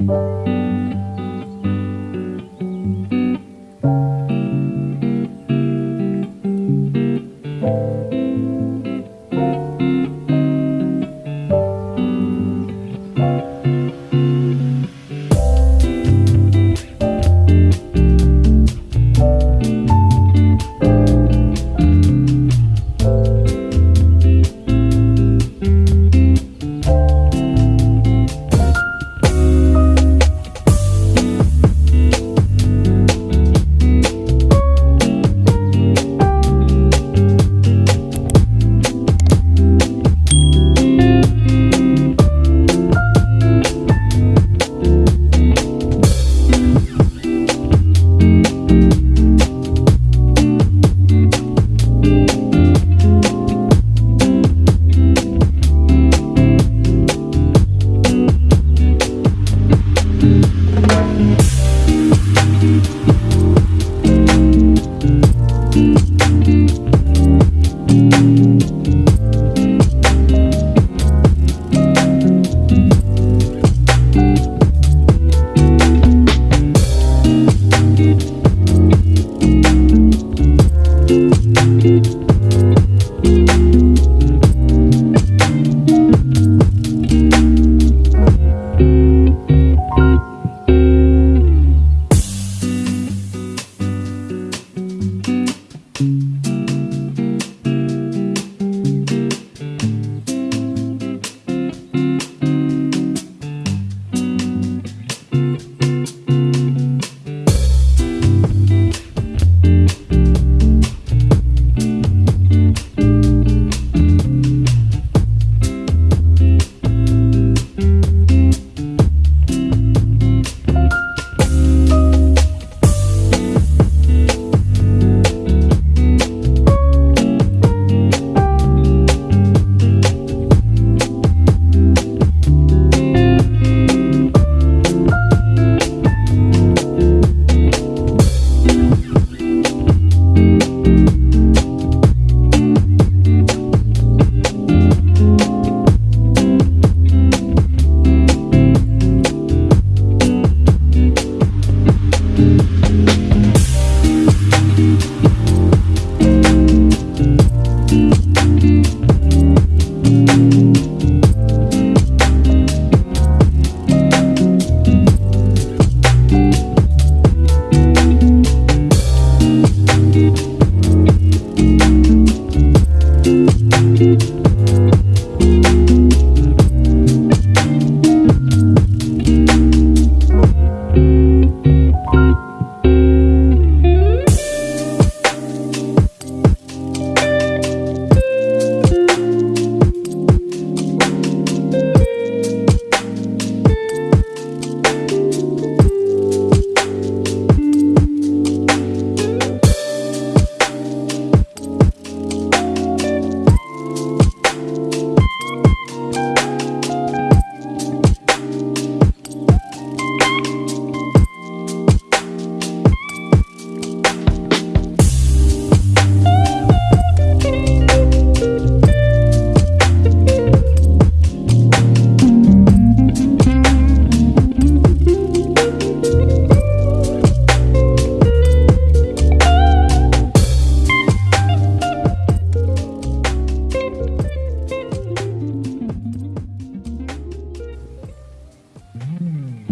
Thank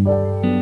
Bye.